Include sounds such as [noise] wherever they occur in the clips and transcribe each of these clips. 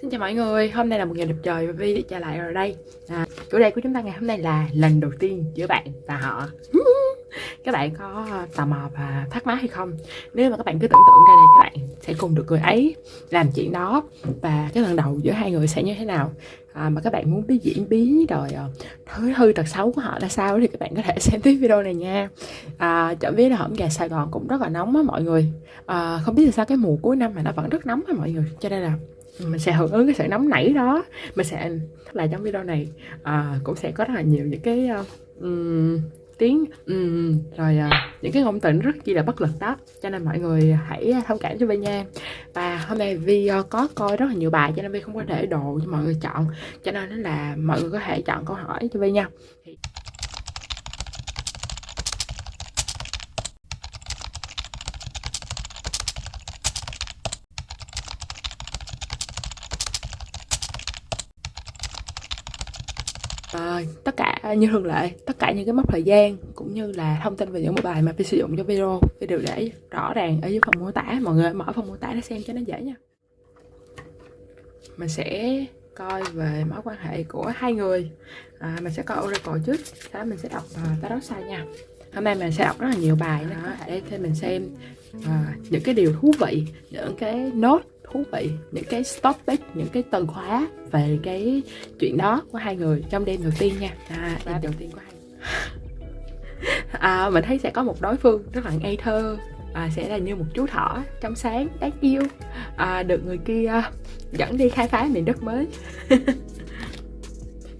Xin chào mọi người, hôm nay là một ngày đẹp trời và Vi trở lại ở đây. À, Chủ đề của chúng ta ngày hôm nay là lần đầu tiên giữa bạn và họ. [laughs] Các bạn có ờ, tò mò và thắc mắc hay không? Nếu mà các bạn cứ tưởng tượng ra đây các bạn sẽ cùng được người ấy làm chuyện đó. Và cái lần đầu giữa hai người sẽ như thế nào? À, Mà các bạn muốn biết diễn biến rồi ờ, thứ hư tật xấu của họ là sao thì các bạn có thể [laughs] xem tiếp video này nha. À, Chợ biết là hổm gà Sài Gòn cũng rất là nóng á mọi người. À, Không biết là sao cái mùa cuối năm mà nó vẫn rất nóng á mọi người. Cho nên là mình sẽ hưởng ứng cái sự nóng nảy đó. Mình sẽ là trong video này. À, cũng sẽ có rất là nhiều những cái uh, um, tiếng um, rồi uh, những cái ngôn tình rất chi là bất lực đó. Cho nên mọi người hãy ờ, thông cảm cho Vi nha. Và hôm nay Vi uh, có coi rất là nhiều bài cho nên Vi không có để đồ cho mọi người chọn. Cho nên là mọi người có thể chọn câu hỏi cho Vi nha. À, tất cả như thường lệ tất cả những cái mốc thời gian cũng như là thông tin về những bài mà Phi sử dụng cho video Phi đều để rõ ràng ở dưới phần mô tả. Mọi người mở phần mô tả để xem cho nó dễ nha. Mình sẽ coi về mối quan hệ của hai người. À, mình sẽ coi oracle trước sau đó mình sẽ đọc uh, tarot sai nha. Hôm nay mình sẽ đọc rất là nhiều bài đó để thêm mình xem uh, những cái điều thú vị những cái nốt thú vị những cái topic những cái từ khóa về cái chuyện đó của hai người trong đêm đầu tiên nha. À, đêm đầu tiên của hai [laughs] à, mình thấy sẽ có một đối phương rất là ngây thơ à, sẽ là như một chú thỏ trong sáng đáng yêu. À, được người kia dẫn đi khai phá miền đất mới. [laughs]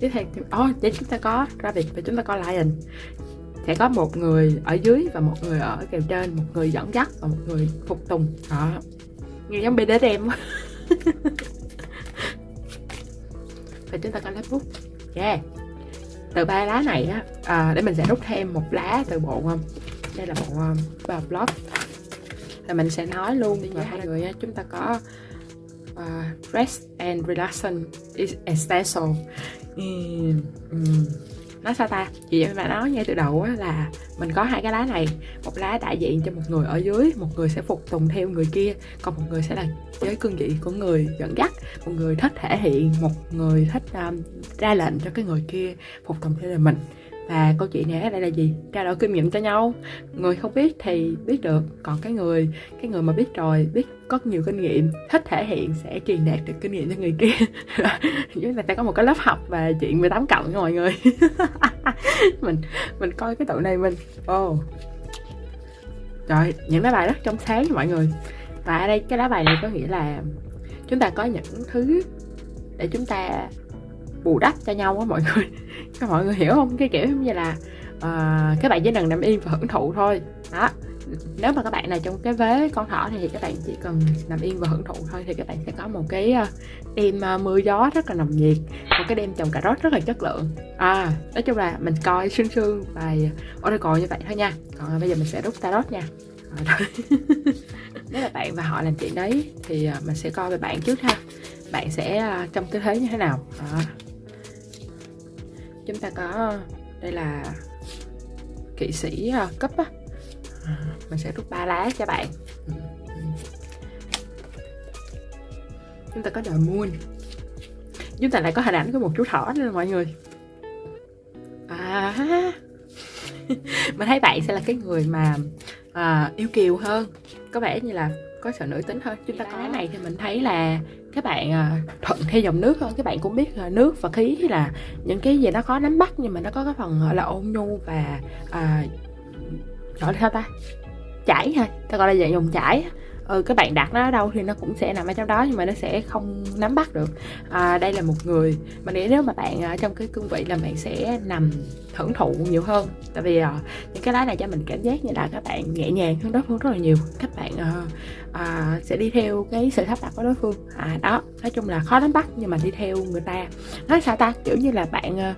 Tiếp theo oh, để chúng ta có rabbit và chúng ta có lion. Sẽ có một người ở dưới và một người ở kèo trên một người dẫn dắt và một người phục tùng. Đó nghe giống BDSM [laughs] và chúng ta có lá bút. Yeah. Từ ba lá này á à, để mình sẽ rút thêm một lá từ bộ um, đây là bộ um, vào blog là mình sẽ nói luôn với hai người á, chúng ta có uh, rest and relaxation is essential. Um, um, nói sao ta? Chị mà nói ngay từ đầu á là mình có hai cái lá này. Một lá đại diện cho một người ở dưới một người sẽ phục tùng theo người kia còn một người sẽ là giới cương vị của người dẫn dắt. Một người thích thể hiện một người thích um, ra lệnh cho cái người kia phục tùng theo lời mình và câu chuyện này ở đây là gì? Trao đổi kinh nghiệm cho nhau. Người không biết thì biết được. Còn cái người cái người mà biết rồi, biết có nhiều kinh nghiệm, thích thể hiện sẽ truyền đạt được kinh nghiệm cho người kia. [laughs] Chúng ta sẽ có một cái lớp học và chuyện 18 cộng nha mọi người. [laughs] Mình mình coi cái tụi này mình ô oh. trời, những lá bài rất trong sáng mọi người. Và ở đây cái lá bài này có nghĩa là chúng ta có những thứ để chúng ta bù đắp cho nhau á mọi [laughs] người. Các mọi người hiểu không? Cái kiểu như là uh, các bạn chỉ cần nằm yên và hưởng thụ thôi. Đó. Nếu mà các bạn này trong cái vế con thỏ thì các bạn chỉ cần nằm yên và hưởng thụ thôi thì các bạn sẽ có một cái ờ, đêm ờ, mưa gió rất là nồng nhiệt một cái đêm trồng cà rốt rất là chất lượng. À nói chung là mình coi sương sương bài oracle như vậy thôi nha. Còn bây giờ mình sẽ rút tarot nha. [laughs] Nếu là bạn và họ làm chuyện đấy thì mình sẽ coi về bạn trước ha. Bạn sẽ trong cái thế như thế nào? À chúng ta có đây là kỵ sĩ ờ, cấp á. À, mình sẽ rút ba lá cho bạn. Chúng ta có the moon chúng ta lại có hình ảnh của một chú thỏ nữa mọi người. À [laughs] mình thấy bạn sẽ là cái người mà à, yêu kiều hơn. Có vẻ như là có sự nữ tính hơn. Chúng ta có cái này thì mình thấy là các bạn à, thuận theo dòng nước hơn các bạn cũng biết là nước và khí là những cái gì nó khó nắm bắt nhưng mà nó có cái phần gọi là ôn nhu và à, gọi là sao ta? Chảy ha. Ta gọi là dạng dòng chảy ừ, các bạn đặt nó ở đâu thì nó cũng sẽ nằm ở trong đó nhưng mà nó sẽ không nắm bắt được. À, đây là một người mà nghĩ nếu mà bạn ở trong cái cương vị là bạn sẽ nằm hưởng thụ nhiều hơn. Tại vì à, những cái lá này cho mình cảm giác như là các bạn nhẹ nhàng hơn đối phương rất là nhiều. Các bạn à, à, sẽ đi theo cái sự sắp đặt của đối phương. À đó nói chung là khó nắm bắt nhưng mà đi theo người ta. Nói sao ta? Kiểu như là bạn à,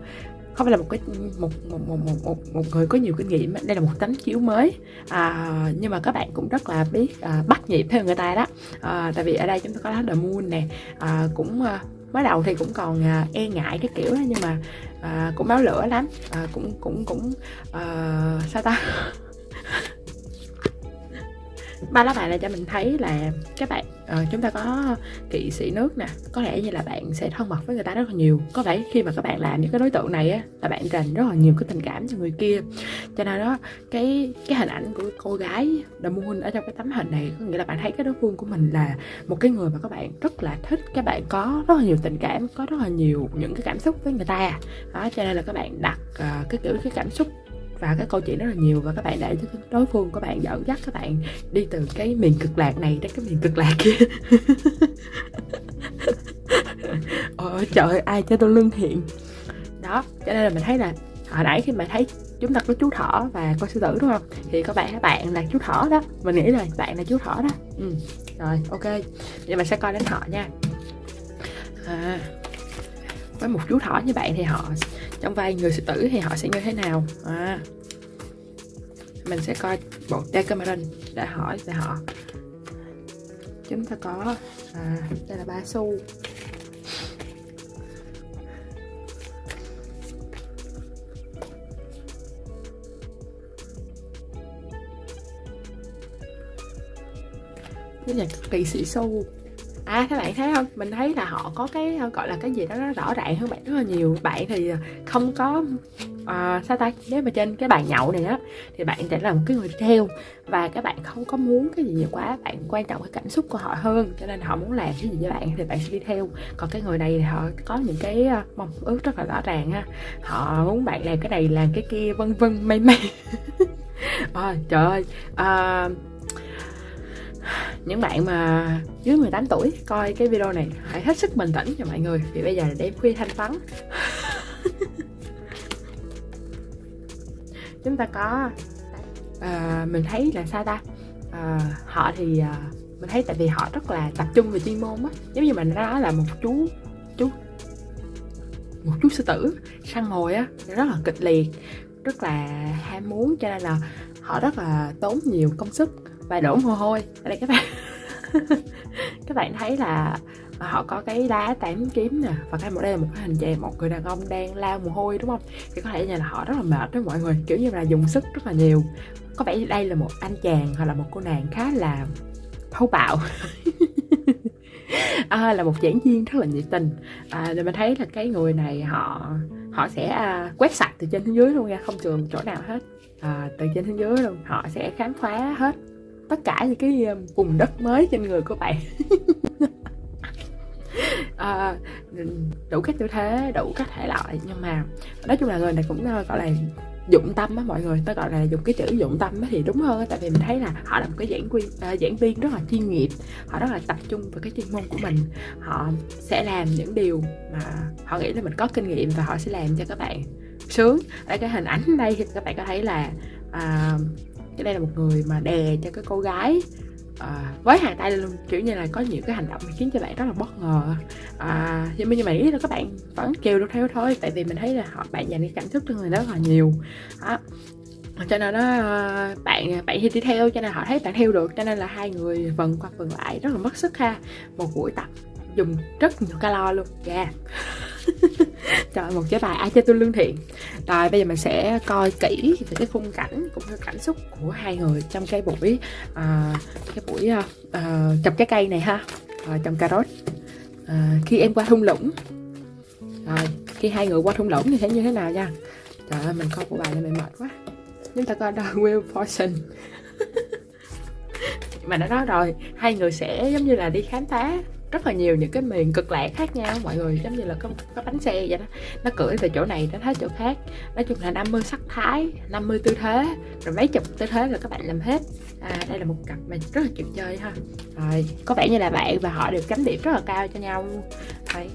không phải là một cái một một một một một, một người có nhiều kinh nghiệm. Đây là một tấm chiếu mới. À, nhưng mà các bạn cũng rất là biết à, bắt nhịp theo người ta đó. À, tại vì ở đây chúng ta có lá the moon nè. À, cũng à, mới đầu thì cũng còn à, e ngại cái kiểu đó nhưng mà à, cũng máu lửa lắm. À, cũng cũng cũng à, sao ta? [laughs] Ba lá bài này cho mình thấy là các bạn à, chúng ta có kỵ sĩ nước nè có lẽ như là bạn sẽ thân mật với người ta rất là nhiều. Có vẻ khi mà các bạn làm những cái đối tượng này á là bạn dành rất là nhiều cái tình cảm cho người kia. Cho nên đó cái cái hình ảnh của cô gái The Moon ở trong cái tấm hình này có nghĩa là bạn thấy cái đối phương của mình là một cái người mà các bạn rất là thích. Các bạn có rất là nhiều tình cảm có rất là nhiều những cái cảm xúc với người ta. Đó cho nên là các bạn đặt uh, cái kiểu cái cảm xúc và cái câu chuyện rất là nhiều và các bạn để cho đối phương của bạn dẫn dắt các bạn đi từ cái miền cực lạc này đến cái miền cực lạc kia. [laughs] Ôi trời ai cho tôi lương thiện. Đó cho nên là mình thấy là hồi nãy khi mà thấy chúng ta có chú thỏ và con sư tử đúng không? Thì các bạn các bạn là chú thỏ đó. Mình nghĩ là bạn là chú thỏ đó. Ừ. rồi ok. Vậy mình sẽ coi đến họ nha. À, với một chú thỏ như bạn thì họ trong vai người sư tử thì họ sẽ như thế nào? À, mình sẽ coi bộ Decameron để hỏi về họ. Chúng ta có à, đây là ba xu. Cái nhạc kỳ sĩ xu à các bạn thấy không? Mình thấy là họ có cái gọi là cái gì đó nó rõ ràng hơn bạn rất là nhiều. Bạn thì không có à, sao ta? Nếu mà trên cái bàn nhậu này á thì bạn sẽ là một cái người theo và các bạn không có muốn cái gì nhiều quá. Bạn quan trọng cái cảm xúc của họ hơn cho nên họ muốn làm cái gì với bạn thì bạn sẽ đi theo. Còn cái người này thì họ có những cái à, mong ước rất là rõ ràng ha họ muốn bạn làm cái này làm cái kia vân vân may may à, trời ơi. À, những bạn mà dưới 18 tuổi coi cái video này hãy hết sức bình tĩnh cho mọi người vì bây giờ là đêm khuya thanh vắng. [laughs] Chúng ta có à, mình thấy là sao ta? À, họ thì à, mình thấy tại vì họ rất là tập trung về chuyên môn á. Giống như mình nói là một chú chú một chú sư tử săn ngồi á rất là kịch liệt rất là ham muốn cho nên là họ rất là tốn nhiều công sức và đổ mồ hôi. Ở đây các bạn. [laughs] Các bạn thấy là à, họ có cái đá tám kiếm nè và cái một đây là một cái hình chè một người đàn ông đang lao mồ hôi đúng không? Thì có thể là họ rất là mệt đó mọi người kiểu như là dùng sức rất là nhiều. Có vẻ đây là một anh chàng hoặc là một cô nàng khá là thô bạo. [laughs] À, là một giảng viên rất là nhiệt tình. À, mình thấy là cái người này họ họ sẽ à, quét sạch từ trên xuống dưới luôn nha không trường chỗ nào hết. À, từ trên xuống dưới luôn họ sẽ khám phá hết tất cả những cái um, vùng đất mới trên người của bạn. [laughs] À, đủ các tư thế đủ các thể loại nhưng mà nói chung là người này cũng ờ, gọi là dụng tâm á mọi người tôi gọi là dùng cái chữ dụng tâm thì đúng hơn tại vì mình thấy là họ là một cái giảng viên uh, ờ, giảng viên rất là chuyên nghiệp họ rất là tập trung vào cái chuyên môn của mình. Họ sẽ làm những điều mà họ nghĩ là mình có kinh nghiệm và họ sẽ làm cho các bạn sướng. Ở cái hình ảnh đây thì các bạn có thấy là uh, cái đây là một người mà đè cho cái cô gái à, với hai tay luôn. Kiểu như là có nhiều cái hành động khiến cho bạn rất là bất ngờ. À, nhưng mà như mà nghĩ là các bạn vẫn kêu được theo thôi tại vì mình thấy là họ bạn dành cái cảm xúc cho người đó rất là nhiều. À, cho nên nó ờ, bạn bạn thì đi theo cho nên họ thấy bạn theo được cho nên là hai người vần qua vần lại rất là mất sức ha. Một buổi tập dùng rất nhiều calo luôn. Yeah. [laughs] Trời một chế bài ai cho tôi lương thiện. Rồi bây giờ mình sẽ coi kỹ về cái khung cảnh cũng như cảm xúc của hai người trong cái buổi uh, cái buổi uh, uh, trồng trái cây này ha. Uh, trồng cà rốt. Uh, khi em qua thung lũng. Rồi khi hai người qua thung lũng thì sẽ như thế nào nha? Trời ơi mình coi của bài này mình mệt quá. Chúng ta coi đó Will Fortune [laughs] mà nó nói rồi hai người sẽ giống như là đi khám phá rất là nhiều những cái miền cực lạc khác nhau mọi người giống như là có, có bánh xe vậy đó. Nó cưỡi từ chỗ này đến hết chỗ khác. Nói chung là 50 sắc thái 50 tư thế rồi mấy chục tư thế là các bạn làm hết. À, đây là một cặp mà rất là chịu chơi ha. Rồi có vẻ như là bạn và họ đều chấm điểm rất là cao cho nhau. Rồi.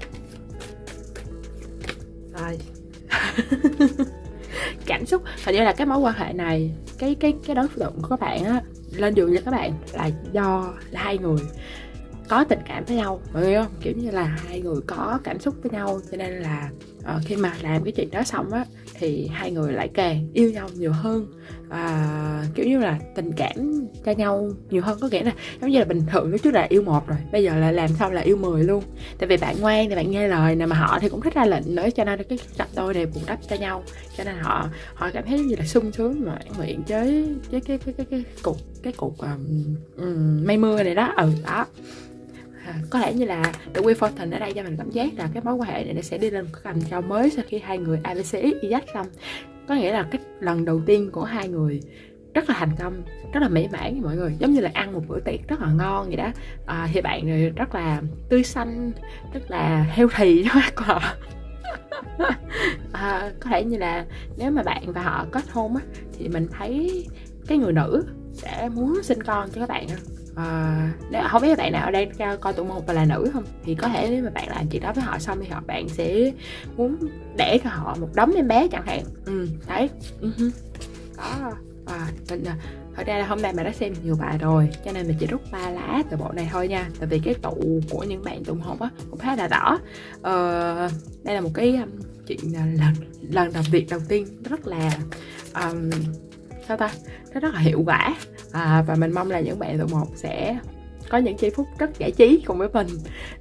Rồi. [laughs] Cảm xúc hình như là cái mối quan hệ này cái cái cái đối tượng của các bạn á lên giường với các bạn là do là hai người có tình cảm với nhau. Mọi người không? Kiểu như là hai người có cảm xúc với nhau cho nên là uh, khi mà làm cái chuyện đó xong á thì hai người lại càng yêu nhau nhiều hơn. Và kiểu như là tình cảm cho nhau nhiều hơn có nghĩa là giống như là bình thường lúc trước là yêu một rồi bây giờ là làm xong là yêu mười luôn. Tại vì bạn ngoan thì bạn nghe lời nè mà họ thì cũng thích ra lệnh nữa cho nên cái cặp đôi này bù đắp cho nhau. Cho nên họ họ cảm thấy như là sung sướng mà nguyện với cái cái cái cái cái cục cái cục um, um, mây mưa này đó. Ừ đó à, có lẽ như là The Wheel Fortune ở đây cho mình cảm giác là cái mối quan hệ này nó sẽ đi lên một cái tầm cao mới sau khi hai người ABC y xong. Có nghĩa là cái lần đầu tiên của hai người rất là thành công rất là mỹ mãn mọi người. Giống như là ăn một bữa tiệc rất là ngon vậy đó. À, thì bạn rất là tươi xanh rất là heo thì [laughs] đó các họ [laughs] à, có thể như là nếu mà bạn và họ kết hôn á thì mình thấy cái người nữ sẽ muốn sinh con cho các bạn à, nếu không biết bạn nào ở đây coi tụ một và là nữ không? Thì có thể nếu mà bạn làm chuyện đó với họ xong thì họ bạn sẽ muốn để cho họ một đống em bé chẳng hạn. Ừ. Đấy. Uh-huh. đó. À, mình thật ra là hôm nay mình đã xem nhiều bài rồi cho nên mình chỉ rút ba lá từ bộ này thôi nha. Tại vì cái tụ của những bạn tụng học á cũng khá là rõ. Ờ, đây là một cái um, chuyện lần lần làm việc đầu tiên. Rất là um, sao ta? Nó rất là hiệu quả. À, và mình mong là những bạn tụ một sẽ có những giây phút rất giải trí cùng với mình.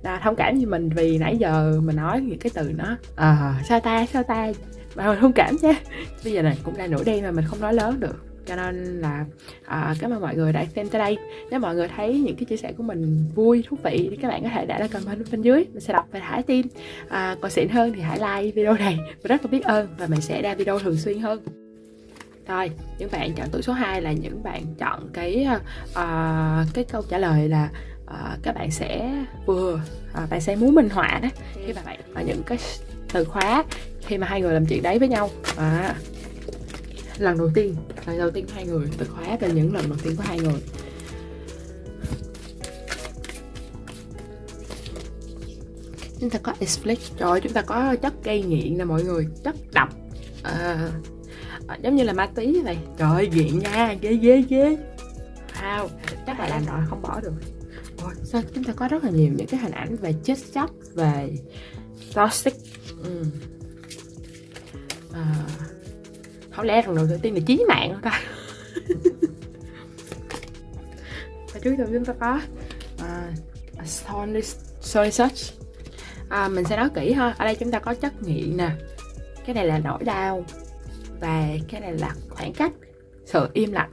Là thông cảm như mình vì nãy giờ mình nói những cái từ nó à, sao ta? Sao ta? Mà thông cảm chứ bây giờ này cũng là nổi đen mà mình không nói lớn được. Cho nên là à, cảm ơn mọi người đã xem tới đây. Nếu mọi người thấy những cái chia sẻ của mình vui thú vị thì các bạn có thể để lại comment bên dưới. Mình sẽ đọc và thả tim à, còn xịn hơn thì hãy like video này. Mình rất là biết ơn và mình sẽ ra video thường xuyên hơn rồi những bạn chọn tuổi số 2 là những bạn chọn cái uh, cái câu trả lời là uh, các bạn sẽ vừa uh, bạn sẽ muốn minh họa đó. Khi mà bạn uh, những cái từ khóa khi mà hai người làm chuyện đấy với nhau. À, lần đầu tiên lần đầu tiên hai người từ khóa về những lần đầu tiên của hai người. Chúng ta có explic rồi chúng ta có chất gây nghiện nè mọi người chất độc. À, giống như là ma túy vậy. Trời nghiện nha ghê ghê ghê. Wow chắc là làm rồi không bỏ được. Ôi, sao chúng ta có rất là nhiều những cái hình ảnh về chết chóc về toxic. Ừ. à, không lẽ lần đầu tiên là chí mạng không ta? Và trước tiên chúng ta có uh, sorry, sorry search. À, mình sẽ nói kỹ ha ở đây chúng ta có chất nghiện nè. Cái này là nỗi đau và cái này là khoảng cách sự im lặng.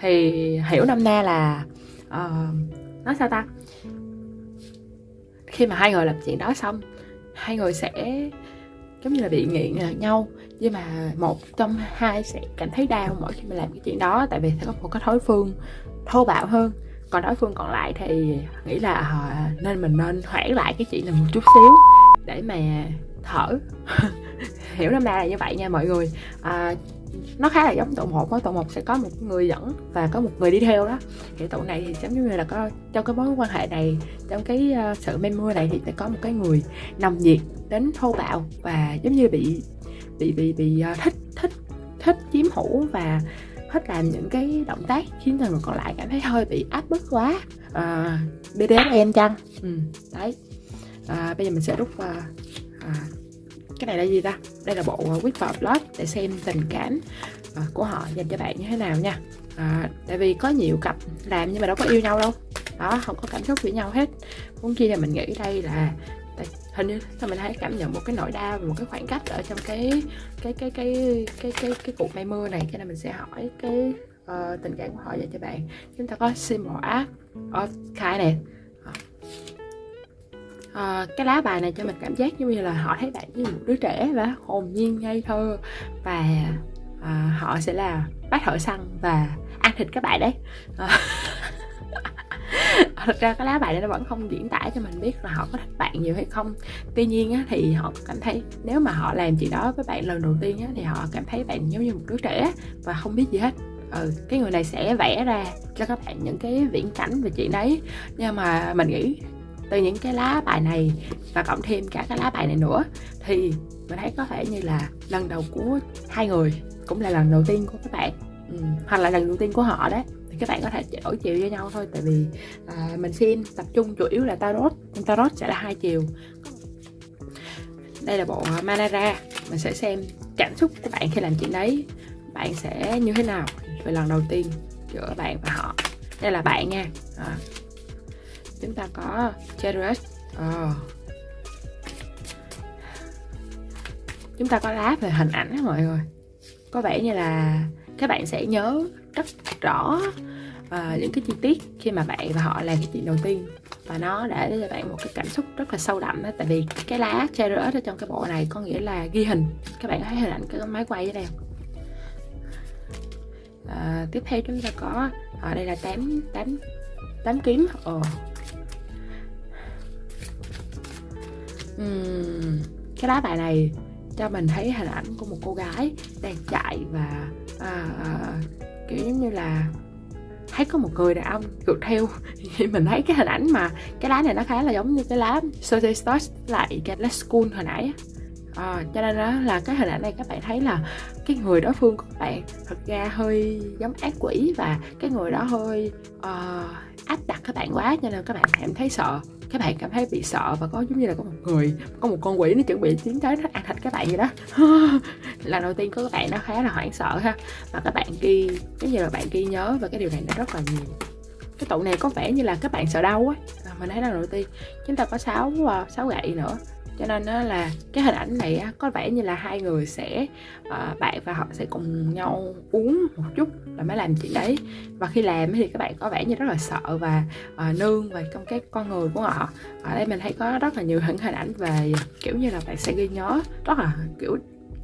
Thì hiểu năm na là uh, nói sao ta? Khi mà hai người làm chuyện đó xong hai người sẽ giống như là bị nghiện à, nhau. Nhưng mà một trong hai sẽ cảm thấy đau mỗi khi mà làm cái chuyện đó tại vì sẽ có một cái thói phương thô bạo hơn. Còn đối phương còn lại thì nghĩ là họ nên mình nên hoãn lại cái chuyện này một chút xíu để mà thở. [laughs] hiểu năm nay là như vậy nha mọi người. À, nó khá là giống tổ một á. Tổ một sẽ có một người dẫn và có một người đi theo đó. Thì tổ này thì giống như là có trong cái mối quan hệ này trong cái uh, sự men mưa này thì sẽ có một cái người nồng nhiệt đến thô bạo và giống như bị bị bị bị uh, thích thích thích chiếm hữu và thích làm những cái động tác khiến cho người còn lại cảm thấy hơi bị áp bức quá. Ờ, uh, BDSM chăng? Ừ, đấy. Uh, bây giờ mình sẽ rút uh, uh, cái này là gì ta? Đây là bộ à, Whisper Blood để xem tình cảm à, của họ dành cho bạn như thế nào nha. À, tại vì có nhiều cặp làm nhưng mà đâu có yêu nhau đâu. Đó không có cảm xúc với nhau hết. Muốn chi là mình nghĩ đây là hình như sao mình thấy cảm nhận một cái nỗi đau một cái khoảng cách ở trong cái cái cái cái cái cái cái cuộc mây mưa này. Cho nên mình sẽ hỏi cái uh, tình cảm của họ dành cho bạn. Chúng ta có symbol ở of kindness uh, cái lá bài này cho mình cảm giác giống như là họ thấy bạn như một đứa trẻ và hồn nhiên ngây thơ. Và uh, họ sẽ là bác thợ săn và ăn thịt các bạn đấy. Uh, [laughs] thật ra cái lá bài này nó vẫn không diễn tả cho mình biết là họ có thích bạn nhiều hay không. Tuy nhiên á, thì họ cảm thấy nếu mà họ làm chuyện đó với bạn lần đầu tiên á, thì họ cảm thấy bạn giống như một đứa trẻ và không biết gì hết. Ừ, cái người này sẽ vẽ ra cho các bạn những cái viễn cảnh về chuyện đấy. Nhưng mà mình nghĩ từ những cái lá bài này và cộng thêm cả cái lá bài này nữa thì mình thấy có thể như là lần đầu của hai người cũng là lần đầu tiên của các bạn. Ừ, hoặc là lần đầu tiên của họ đấy. Thì các bạn có thể đổi chiều với nhau thôi tại vì à, mình xem tập trung chủ yếu là tarot. Nhưng tarot sẽ là hai chiều. Đây là bộ à, manara mình sẽ xem cảm xúc của bạn khi làm chuyện đấy. Bạn sẽ như thế nào về lần đầu tiên giữa bạn và họ? Đây là bạn nha. À, chúng ta có Cherus oh. chúng ta có lá về hình ảnh đó mọi người. Có vẻ như là các bạn sẽ nhớ rất rõ uh, những cái chi tiết khi mà bạn và họ làm cái chuyện đầu tiên. Và nó để cho bạn một cái cảm xúc rất là sâu đậm đó tại vì cái lá cherry ở trong cái bộ này có nghĩa là ghi hình. Các bạn thấy hình ảnh cái máy quay đây không? À, tiếp theo chúng ta có ở đây là tám tám tám kiếm. Ồ uhm, cái lá bài này cho mình thấy hình ảnh của một cô gái đang chạy và à, à, kiểu giống như là thấy có một người đàn ông rượt theo. [laughs] Thì mình thấy cái hình ảnh mà cái lá này nó khá là giống như cái lá Sophie Stars lại cái lá School hồi nãy à, cho nên đó là cái hình ảnh này các bạn thấy là cái người đối phương của các bạn thật ra hơi giống ác quỷ và cái người đó hơi uh, áp đặt các bạn quá cho nên các bạn cảm thấy sợ các bạn cảm thấy bị sợ và có giống như là có một người, có một con quỷ nó chuẩn bị tiến tới nó ăn thịt các bạn vậy đó. [laughs] Lần đầu tiên của các bạn nó khá là hoảng sợ ha. Và các bạn ghi cái như là bạn ghi nhớ và cái điều này nó rất là nhiều. Cái tụ này có vẻ như là các bạn sợ đau á. Mình thấy lần đầu tiên, chúng ta có sáu ờ, sáu gậy nữa cho nên đó là cái hình ảnh này có vẻ như là hai người sẽ uh, bạn và họ sẽ cùng nhau uống một chút là mới làm chuyện đấy. Và khi làm thì các bạn có vẻ như rất là sợ và uh, nương về trong cái con người của họ. Ở đây mình thấy có rất là nhiều hình hình ảnh về kiểu như là bạn sẽ ghi nhớ rất là kiểu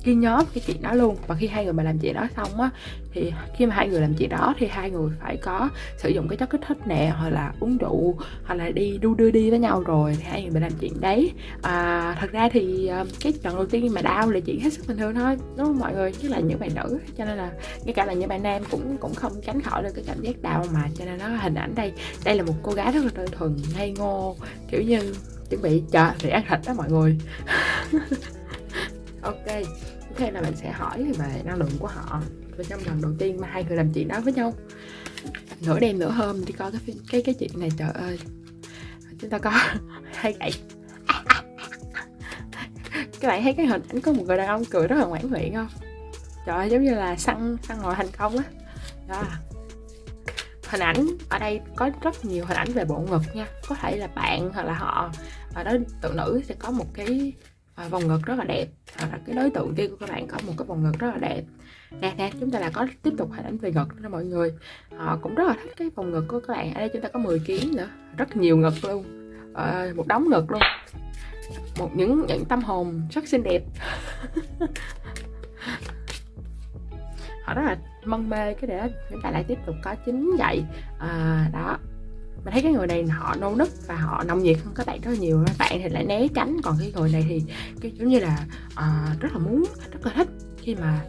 ghi nhớ cái chuyện đó luôn. Và khi hai người mà làm chuyện đó xong á thì khi mà hai người làm chuyện đó thì hai người phải có sử dụng cái chất kích thích nè hoặc là uống rượu hoặc là đi đu đưa đi với nhau rồi thì hai người mà làm chuyện đấy. À, thật ra thì ờ, cái lần đầu tiên mà đau là chuyện hết sức bình thường thôi đúng không mọi người? Chứ là những bạn nữ cho nên là ngay cả là những bạn nam cũng cũng không tránh khỏi được cái cảm giác đau mà cho nên nó hình ảnh đây đây là một cô gái rất là đơn thuần ngây ngô kiểu như chuẩn bị chờ để ăn thịt đó mọi người. [laughs] ok. OK là mình sẽ hỏi về năng lượng của họ. Và trong lần đầu tiên mà hai người làm chuyện đó với nhau, nửa đêm nửa hôm đi coi cái cái cái chuyện này, trời ơi. Chúng ta có [laughs] hai gậy [laughs] các bạn thấy cái hình ảnh có một người đàn ông cười rất là ngoãn nguyện không? Trời ơi, giống như là săn săn ngồi thành công á. Đó. hình ảnh ở đây có rất nhiều hình ảnh về bộ ngực nha. Có thể là bạn hoặc là họ, ở đó, tự nữ sẽ có một cái à, vòng ngực rất là đẹp. À, là cái đối tượng kia của các bạn có một cái vòng ngực rất là đẹp. Nè nè chúng ta là có tiếp tục hình ảnh về ngực đó mọi người. Họ cũng rất là thích cái vòng ngực của các bạn. Ở đây chúng ta có 10 kg nữa. Rất nhiều ngực luôn. À, một đống ngực luôn. Một những những tâm hồn rất xinh đẹp. [laughs] Họ rất là mân mê cái đấy, chúng ta lại tiếp tục có chính vậy à, đó mình thấy cái người này họ nô nức và họ nồng nhiệt hơn các bạn rất là nhiều các bạn thì lại né tránh còn cái người này thì cái giống như là uh, rất là muốn rất là thích khi mà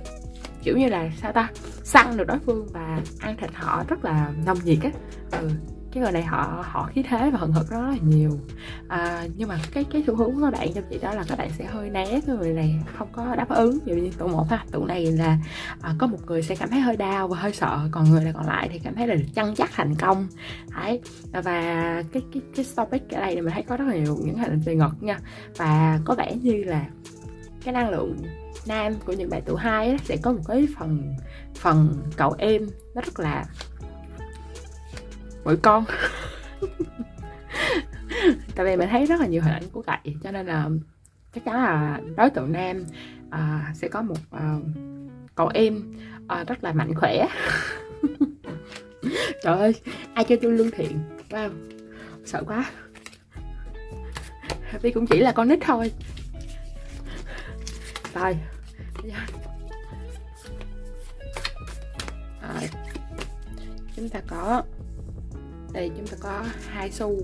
kiểu như là sao ta săn được đối phương và ăn thịt họ rất là nồng nhiệt á. Ừ cái người này họ họ khí thế và hận hực rất là nhiều. À, nhưng mà cái cái xu hướng của các bạn trong chị đó là các bạn sẽ hơi né cái người này không có đáp ứng. Ví dụ như tụ một ha tụ này là à, có một người sẽ cảm thấy hơi đau và hơi sợ còn người này còn lại thì cảm thấy là được chăn chắc thành công. Đấy và cái cái cái topic ở đây mình thấy có rất là nhiều những hình về ngực nha. Và có vẻ như là cái năng lượng nam của những bạn tụ hai sẽ có một cái phần phần cậu em nó rất là mỗi con? [laughs] Tại vì mình thấy rất là nhiều hình ảnh của cậy cho nên là chắc chắn là đối tượng nam à, sẽ có một à, cậu em à, rất là mạnh khỏe. [laughs] Trời ơi ai cho tôi lương thiện wow sợ quá. Vì cũng chỉ là con nít thôi. Rồi à, chúng ta có đây chúng ta có hai xu.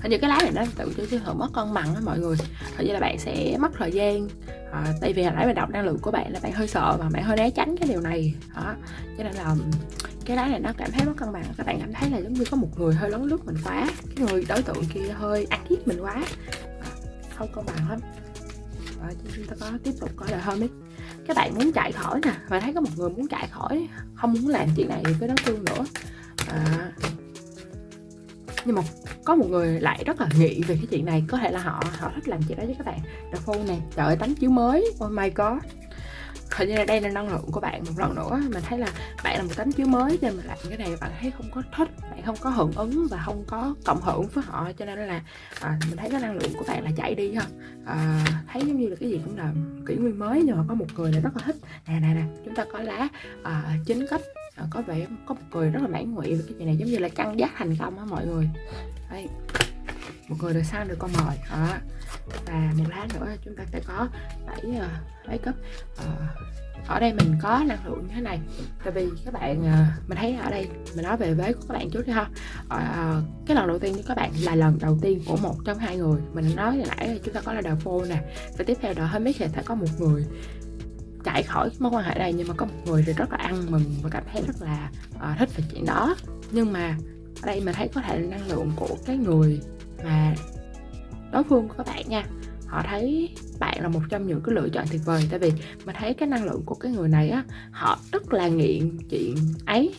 Hình như cái lá này nó tự cho sự mất cân bằng đó mọi người. Hình như là bạn sẽ mất thời gian. À, tại vì hồi nãy mình đọc năng lượng của bạn là bạn hơi sợ và bạn hơi né tránh cái điều này. Đó cho nên là cái lá này nó cảm thấy mất cân bằng. Các bạn cảm thấy là giống như có một người hơi lấn lướt mình quá. Cái người đối tượng kia hơi ăn hiếp mình quá. À, không cân bằng lắm. Và chúng ta có tiếp tục có là ấy. Các bạn muốn chạy khỏi nè. Và thấy có một người muốn chạy khỏi không muốn làm chuyện này với đối phương nữa à, nhưng mà có một người lại rất là nghĩ về cái chuyện này. Có thể là họ họ thích làm chuyện đó với các bạn. The phone này trời ơi tấm chiếu mới. Oh my god. Hình như là đây là năng lượng của bạn một lần nữa mình thấy là bạn là một tấm chiếu mới nên mình làm cái này bạn thấy không có thích bạn không có hưởng ứng và không có cộng hưởng với họ. Cho nên là à, mình thấy cái năng lượng của bạn là chạy đi ha. À, thấy giống như là cái gì cũng là kỷ nguyên mới nhưng mà có một người là rất là thích. Nè nè nè chúng ta có lá à, chính cấp à, có vẻ có một người rất là mãn nguyện với cái chuyện này giống như là căng giác thành công á mọi người. Đây một người được sang được con mồi đó. Và một lá nữa chúng ta sẽ có bảy uh, bảy cấp uh, ở đây mình có năng lượng như thế này. Tại vì các bạn uh, mình thấy ở đây mình nói về vế của các bạn trước đi ha. Uh, cái lần đầu tiên với các bạn là lần đầu tiên của một trong hai người. Mình nói hồi nãy chúng ta có là đầu phô nè. Và tiếp theo đó hết biết thì sẽ có một người chạy khỏi mối quan hệ này nhưng mà có một người thì rất là ăn mừng và cảm thấy rất là uh, thích về chuyện đó. Nhưng mà ở đây mình thấy có thể là năng lượng của cái người mà đối phương của các bạn nha. Họ thấy bạn là một trong những cái lựa chọn tuyệt vời tại vì mình thấy cái năng lượng của cái người này á họ rất là nghiện chuyện ấy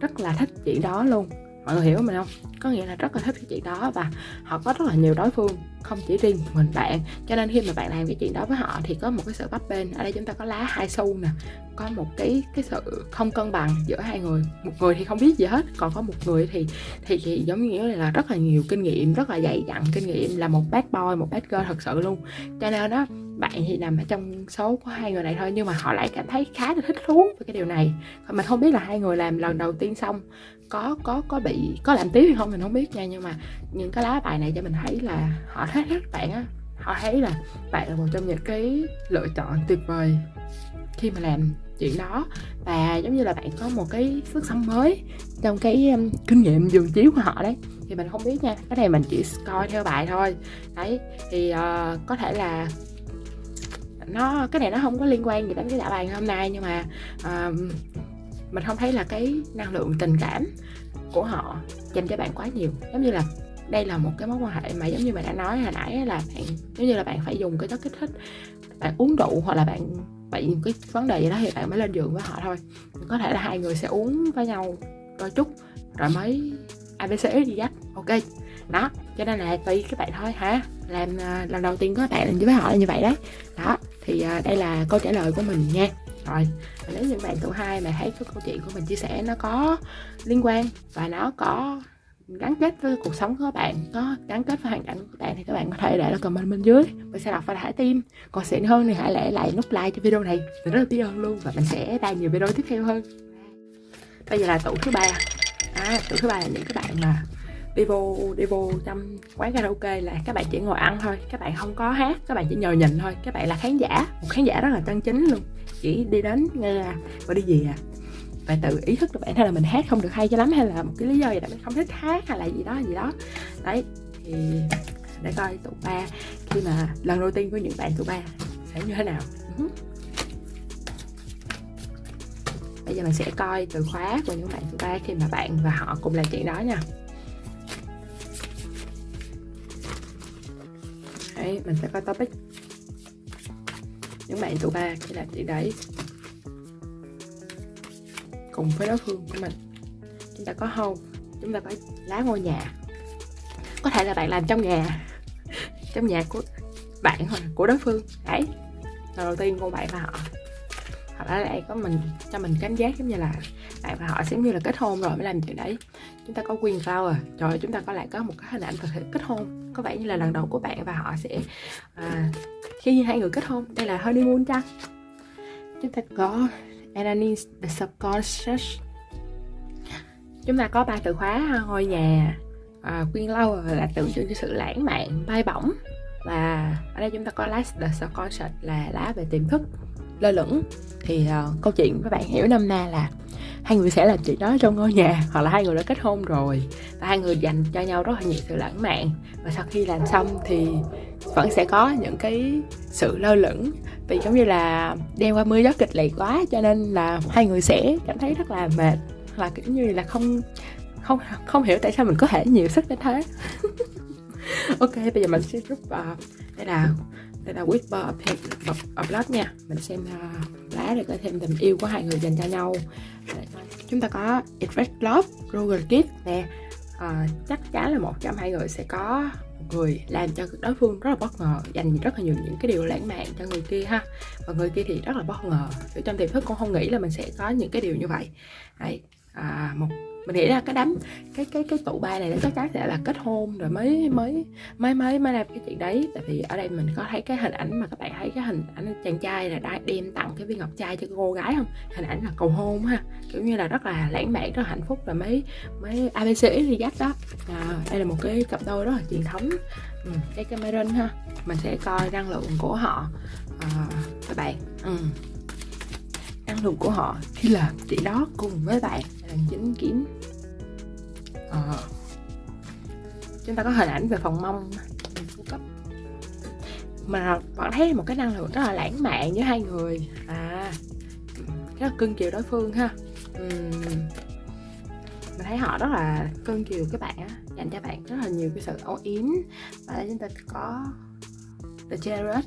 rất là thích chuyện đó luôn mọi người hiểu mình không? Có nghĩa là rất là thích cái chuyện đó và họ có rất là nhiều đối phương không chỉ riêng mình bạn. Cho nên khi mà bạn làm cái chuyện đó với họ thì có một cái sự bắp bên ở đây chúng ta có lá hai xu nè có một cái cái sự không cân bằng giữa hai người. Một người thì không biết gì hết còn có một người thì thì, thì giống như là rất là nhiều kinh nghiệm rất là dày dặn kinh nghiệm là một bad boy một bad girl thật sự luôn. Cho nên đó bạn thì nằm ở trong số của hai người này thôi nhưng mà họ lại cảm thấy khá là thích thú với cái điều này. Mình không biết là hai người làm lần đầu tiên xong có có có bị có làm tiếp hay không mình không biết nha nhưng mà những cái lá bài này cho mình thấy là họ thấy các bạn á họ thấy là bạn là một trong những cái lựa chọn tuyệt vời khi mà làm chuyện đó. Và giống như là bạn có một cái sức sống mới trong cái um, kinh nghiệm giường chiếu của họ đấy thì mình không biết nha cái này mình chỉ coi theo bài thôi. Đấy thì uh, có thể là nó cái này nó không có liên quan gì đến cái đạo bài hôm nay nhưng mà uh, mình không thấy là cái năng lượng tình cảm của họ dành cho bạn quá nhiều. Giống như là đây là một cái mối quan hệ mà giống như mình đã nói hồi nãy là bạn, giống như là bạn phải dùng cái chất kích thích, bạn uống rượu hoặc là bạn bị cái vấn đề gì đó thì bạn mới lên giường với họ thôi. Có thể là hai người sẽ uống với nhau đôi chút, rồi mới abc đi dắt ok. Đó, cho nên là tùy các bạn thôi hả làm à, lần đầu tiên có bạn làm với họ là như vậy đấy. Đó, thì à, đây là câu trả lời của mình nha rồi nếu những bạn tụ hai mà thấy cái câu chuyện của mình chia sẻ nó có liên quan và nó có gắn kết với cuộc sống của các bạn có gắn kết với hoàn cảnh của các bạn thì các bạn có thể để lại comment bên dưới. Mình sẽ đọc và thả tim. Còn xịn hơn thì hãy để lại nút like cho video này mình rất là biết ơn luôn. Và mình sẽ ra nhiều video tiếp theo hơn. Bây giờ là tủ thứ ba. À, tủ thứ ba là những các bạn mà đi vô đi vô trong quán karaoke là các bạn chỉ ngồi ăn thôi, các bạn không có hát, các bạn chỉ nhờ nhìn thôi. Các bạn là khán giả, một khán giả rất là chân chính luôn. Chỉ đi đến nghe à, và đi về à. Phải tự ý thức được bản thân là mình hát không được hay cho lắm hay là một cái lý do gì đó mình không thích hát hay là gì đó gì đó. Đấy, thì để coi tụ ba khi mà lần đầu tiên của những bạn tụ ba sẽ như thế nào. Ừ. Bây giờ mình sẽ coi từ khóa của những bạn tụ ba khi mà bạn và họ cùng làm chuyện đó nha. Đấy mình sẽ coi topic. Những bạn tụ ba khi làm chị đấy. Cùng với đối phương của mình. Chúng ta có hâu, chúng ta có lá ngôi nhà. Có thể là bạn làm trong nhà. [laughs] Trong nhà của bạn hoặc của đối phương. Đấy đầu tiên của bạn và họ hoặc là lại có mình cho mình cảm giác giống như là bạn và họ giống như là kết hôn rồi mới làm chuyện đấy. Chúng ta có quyền flower rồi chúng ta có lại có một cái hình ảnh thực kết hôn. Có vẻ như là lần đầu của bạn và họ sẽ à, khi hai người kết hôn đây là honeymoon chăng chúng ta có Ananis the subconscious. Chúng ta có ba từ khóa à, ngôi nhà à, quyên lâu là tượng trưng cho sự lãng mạn bay bổng. Và ở đây chúng ta có lá the subconscious là lá về tiềm thức lơ lửng. Thì uh, câu chuyện các bạn hiểu năm na là hai người sẽ làm chuyện đó trong ngôi nhà hoặc là hai người đã kết hôn rồi và hai người dành cho nhau rất là nhiều sự lãng mạn. Và sau khi làm xong thì vẫn sẽ có những cái sự lơ lửng. Vì giống như là đeo qua mưa gió kịch liệt quá cho nên là hai người sẽ cảm thấy rất là mệt. Và kiểu như là không không không hiểu tại sao mình có thể nhiều sức đến thế. [laughs] Ok bây giờ mình sẽ rút vào ờ, đây là đây là whisper of, of blood nha. Mình xem uh, lá để có thêm tình yêu của hai người dành cho nhau. Chúng ta có Express Love, Roger Gift nè. Uh, chắc chắn là một trong hai người sẽ có một người làm cho đối phương rất là bất ngờ dành rất là nhiều những cái điều lãng mạn cho người kia ha. Và người kia thì rất là bất ngờ. Trong tiềm thức cũng không nghĩ là mình sẽ có những cái điều như vậy. Đấy à, một mình nghĩ là cái đám cái cái cái tụ ba này nó chắc chắn sẽ là kết hôn rồi mới mới mới mới mới làm cái chuyện đấy. Tại vì ở đây mình có thấy cái hình ảnh mà các bạn thấy cái hình ảnh chàng trai là đã đem tặng cái viên ngọc trai cho cô gái không? Hình ảnh là cầu hôn ha. Kiểu như là rất là lãng mạn rất là hạnh phúc rồi mới mới abc thì dắt đó. À, đây là một cái cặp đôi rất là truyền thống. Ừ, cái Cameron ha. Mình sẽ coi năng lượng của họ. À, các bạn. Ừ năng lượng của họ khi làm chị đó cùng với bạn là chính kiếm. À. chúng ta có hình ảnh về phòng mông. Cung cấp mà bạn thấy một cái năng lượng rất là lãng mạn giữa hai người. À rất là cưng chiều đối phương ha. Uhm. mình thấy họ rất là cưng chiều các bạn á, dành cho bạn rất là nhiều cái sự âu yếm. Và chúng ta có The Jared.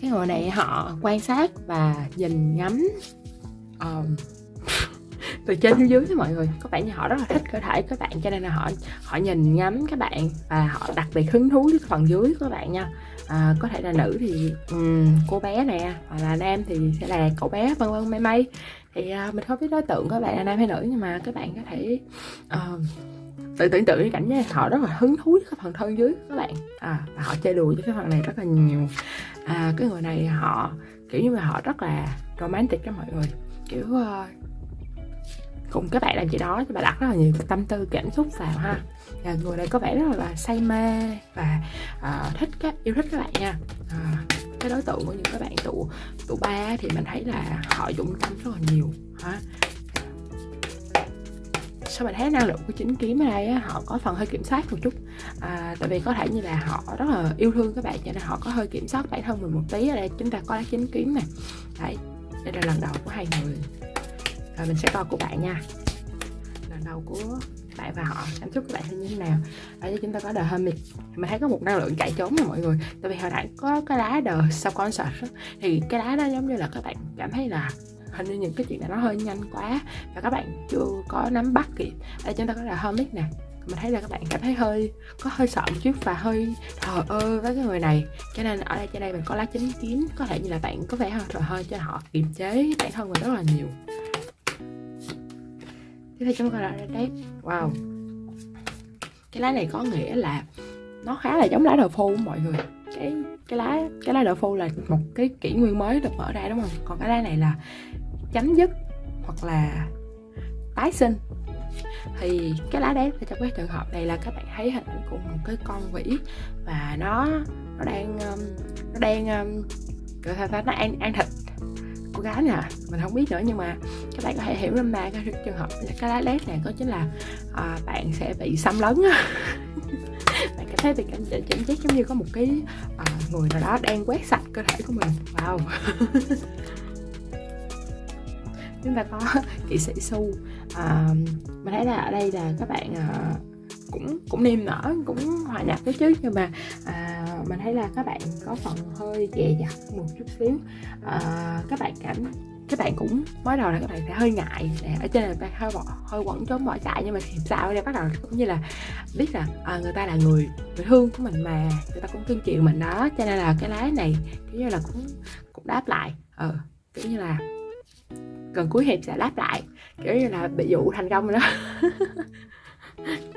Cái người này họ quan sát và nhìn ngắm um, [laughs] từ trên xuống dưới mọi người. Có vẻ như họ rất là thích cơ thể các bạn cho nên là họ họ nhìn ngắm các bạn và họ đặc biệt hứng thú với phần dưới của các bạn nha. À, có thể là nữ thì um, cô bé nè hoặc là nam thì sẽ là cậu bé vân vân may may. Thì uh, mình không biết đối tượng các bạn là nam hay nữ nhưng mà các bạn có thể uh, tự tưởng tượng cái cảnh nha họ rất là hứng thú với cái phần thân dưới các bạn. À, và họ chơi đùa với cái phần này rất là nhiều. À, cái người này họ kiểu như là họ rất là romantic cho mọi người kiểu uh, cùng các bạn làm gì đó thì bạn đặt rất là nhiều tâm tư cảm xúc vào ha. Và người này có vẻ rất là say mê và uh, thích các yêu thích các bạn nha. Uh, cái đối tượng của những các bạn tụ tụ ba thì mình thấy là họ dụng tâm rất là nhiều ha. Sao mình thấy năng lượng của chính kiếm ở đây á, họ có phần hơi kiểm soát một chút. À, tại vì có thể như là họ rất là yêu thương các bạn cho nên họ có hơi kiểm soát bản thân mình một tí ở đây. Chúng ta có lá chính kiếm này đấy đây là lần đầu của hai người. Rồi mình sẽ coi của bạn nha. Lần đầu của bạn và họ, cảm xúc của bạn như thế nào? Ở đây chúng ta có The Hermit. Mình thấy có một năng lượng chạy trốn rồi mọi người. Tại vì hồi nãy có cái lá The sợ thì cái lá đó giống như là các bạn cảm thấy là hình như những cái chuyện này nó hơi nhanh quá. Và các bạn chưa có nắm bắt kịp. Đây chúng ta có là Hermit nè mình thấy là các bạn cảm thấy hơi, có hơi sợ một chút và hơi thờ ơ với cái người này. Cho nên ở đây, trên đây mình có lá chính kiến có thể như là bạn có vẻ hơi thờ hơi cho họ, kiềm chế bản thân mình rất là nhiều. Tiếp theo chúng ta là đấy wow. Cái lá này có nghĩa là nó khá là giống lá đầu phô của mọi người. Cái cái lá cái lá đậu phô là một cái kỷ nguyên mới được mở ra, đúng không? Còn cái lá này là chấm dứt hoặc là tái sinh thì cái lá đét thì trong cái trường hợp này là các bạn thấy hình ảnh của một cái con vĩ và nó nó đang um, nó đang um, gọi sao ta nó ăn ăn thịt cô gái nè. Mình không biết nữa nhưng mà các bạn có thể hiểu ra mà cái trường hợp cái lá lét này có chính là à, bạn sẽ bị xâm lấn [laughs] bạn cảm thấy bị cảm cảm giác giống như có một cái à, người nào đó đang quét sạch cơ thể của mình. Wow. [laughs] Chúng ta có [laughs] kỵ sĩ su à, mình thấy là ở đây là các bạn à, cũng cũng niềm nở cũng hòa nhập cái chứ nhưng mà à, mình thấy là các bạn có phần hơi dè dặt một chút xíu. À, các bạn cảm các bạn cũng mới đầu là các bạn sẽ hơi ngại để ở trên là bạn hơi bỏ hơi quẩn trốn bỏ chạy nhưng mà thì sao đây bắt đầu cũng như là biết là à, người ta là người người thương của mình mà người ta cũng thương chịu mình đó cho nên là cái lá này kiểu như là cũng cũng đáp lại. Ờ kiểu như là gần cuối hiệp sẽ đáp lại kiểu như là bị dụ thành công rồi đó. [laughs]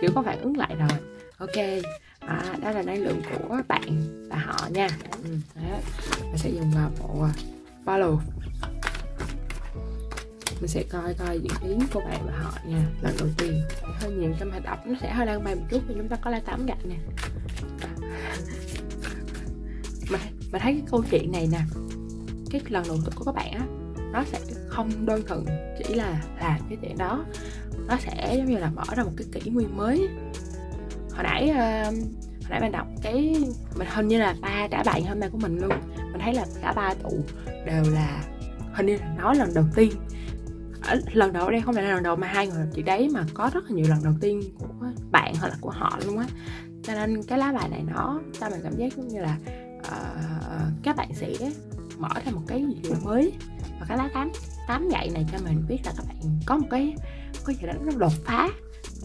Kiểu có phản ứng lại rồi. Ok à, đó là năng lượng của bạn và họ nha. Ừ, mình sẽ dùng vào bộ à, follow. Mình sẽ coi coi diễn biến của bạn và họ nha lần đầu tiên. Hơi nhiều trong hoạt động nó sẽ hơi lan bay một chút thì chúng ta có lá tám gạch nè. Mình, mình thấy cái câu chuyện này nè cái lần đầu tiên của các bạn á nó sẽ không đơn thuần chỉ là làm cái chuyện đó. Nó sẽ giống như là mở ra một cái kỷ nguyên mới. Hồi nãy uh, hồi nãy mình đọc cái mình hình như là ba trả bạn hôm nay của mình luôn. Mình thấy là cả ba tụ đều là hình như là nói lần đầu tiên. Ở lần đầu đây không phải là lần đầu mà hai người chị đấy mà có rất là nhiều lần đầu tiên của bạn hoặc là của họ luôn á. Cho nên cái lá bài này nó cho mình cảm giác giống như là uh, các bạn sẽ mở ra một cái gì mới và cái lá tám tám gậy này cho mình biết là các bạn có một cái có gì đó nó đột phá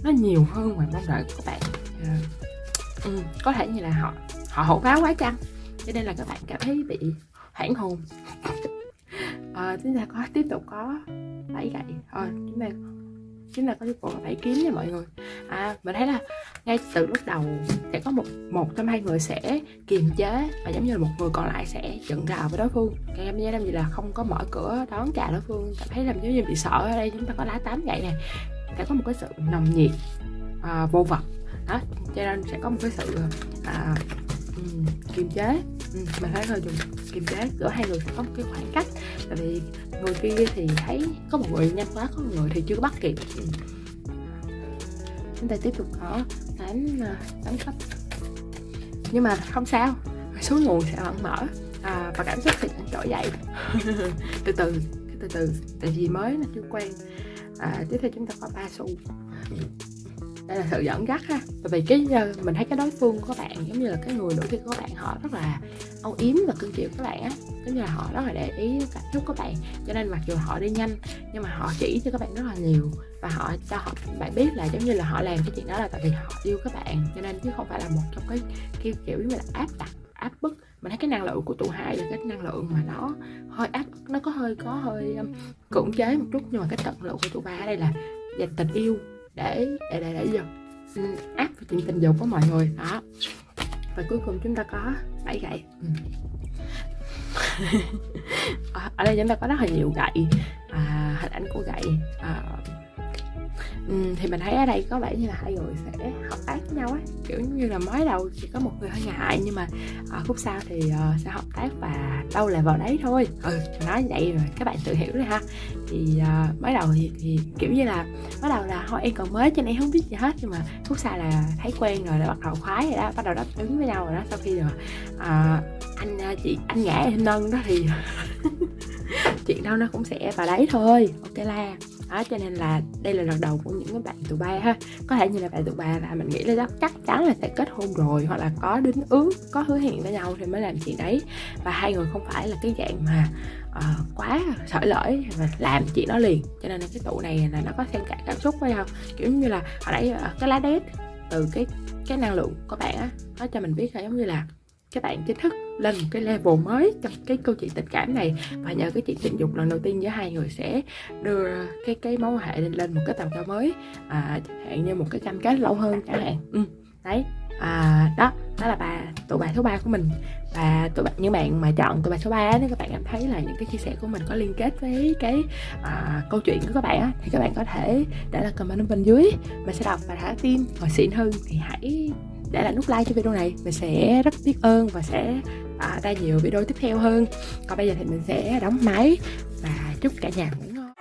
nó nhiều hơn ngoài mong đợi của các bạn ờ, ừ, có thể như là họ họ hổ báo quá chăng? Cho nên là các bạn cảm thấy bị hoảng hồn. À, chúng ta có tiếp tục có bảy gậy. Rồi chúng ta chúng ta có cái bộ bảy kiếm nha mọi người. À, mình thấy là ngay từ lúc đầu sẽ có một một trong hai người sẽ kiềm chế và giống như là một người còn lại sẽ dựng rào với đối phương. Cái em giác gì là không có mở cửa đón chào đối phương cảm thấy làm giống như bị sợ ở đây chúng ta có lá tám vậy này sẽ có một cái sự nồng nhiệt à, vô vật đó cho nên sẽ có một cái sự à, um, kiềm chế. Ừ, mình thấy hơi dùng kiềm chế giữa hai người sẽ có một cái khoảng cách. Tại vì người kia thì thấy có một người nhanh quá có một người thì chưa bắt kịp. Ừ. chúng ta tiếp tục có đánh ờ, đánh cấp nhưng mà không sao. Số nguồn sẽ vẫn mở. À, và cảm xúc thì vẫn trỗi dậy. [laughs] Từ từ từ từ. Tại vì mới nó chưa quen. À, tiếp theo chúng ta có ba xu. Đây là sự dẫn dắt ha. Bởi vì cái ờ, mình thấy cái đối phương của các bạn giống như là cái người nổi tiếng của các bạn họ rất là âu yếm và cưng chiều các bạn á. Giống như là họ rất là để ý cảm xúc các bạn. Cho nên mặc dù họ đi nhanh nhưng mà họ chỉ cho các bạn rất là nhiều và họ cho họ bạn biết là giống như là họ làm cái chuyện đó là tại vì họ yêu các bạn cho nên chứ không phải là một trong cái kiểu kiểu như là áp đặt áp bức. Mình thấy cái năng lượng của tụ hai là cái năng lượng mà nó hơi áp nó có hơi có hơi um, cưỡng chế một chút nhưng mà cái tận lượng của tụ ba ở đây là dành tình yêu để để để để giờ áp vào chuyện tình dục của mọi người. Đó. Và cuối cùng chúng ta có bảy gậy. Ừ. [laughs] ở đây chúng ta có rất là nhiều gậy à, hình ảnh của gậy à, Ừ, thì mình thấy ở đây có vẻ như là hai người sẽ hợp tác với nhau á. Kiểu như là mới đầu chỉ có một người hơi ngại nhưng mà ờ, ở khúc sau thì uh, sẽ hợp tác và đâu là vào đấy thôi. Ừ nói vậy rồi các bạn tự hiểu rồi ha. Thì uh, mới đầu thì, thì kiểu như là mới đầu là thôi em còn mới cho nên em không biết gì hết. Nhưng mà khúc sau là thấy quen rồi đã bắt đầu khoái rồi đó bắt đầu đáp ứng với nhau rồi đó. Sau khi rồi uh, anh chị anh ngã em nâng đó thì [laughs] chuyện đâu nó cũng sẽ vào đấy thôi. Ok la đó cho nên là đây là lần đầu của những cái bạn tụ ba ha. Có thể như là bạn tụ ba là mình nghĩ là chắc chắn là sẽ kết hôn rồi hoặc là có đính ước có hứa hẹn với nhau thì mới làm chuyện đấy. Và hai người không phải là cái dạng mà uh, quá sợi lởi và làm chuyện đó liền. Cho nên là cái tụ này là nó có xen cả cảm xúc với nhau. Kiểu như là hồi nãy ờ, cái lá đét từ cái cái năng lượng của bạn á nó cho mình biết là giống như là các bạn chính thức lên một cái level mới trong cái câu chuyện tình cảm này. Và nhờ cái chuyện tình dục lần đầu tiên giữa hai người sẽ đưa cái cái mối quan hệ lên lên một cái tầm cao mới à, chẳng hạn như một cái cam kết lâu hơn chẳng hạn. Ừ, đấy à, đó đó là bà tụ bài số 3 của mình. Và tụi bạn những bạn mà chọn tụi bài số 3 nếu các bạn cảm thấy là những cái chia sẻ của mình có liên kết với cái à, câu chuyện của các bạn á, thì các bạn có thể để lại comment bên dưới. Mình sẽ đọc và thả tim và xịn hơn thì hãy đã là nút like cho video này. Mình sẽ rất biết ơn và sẽ à, ra nhiều video tiếp theo hơn. Còn bây giờ thì mình sẽ đóng máy và chúc cả nhà ngủ ngon.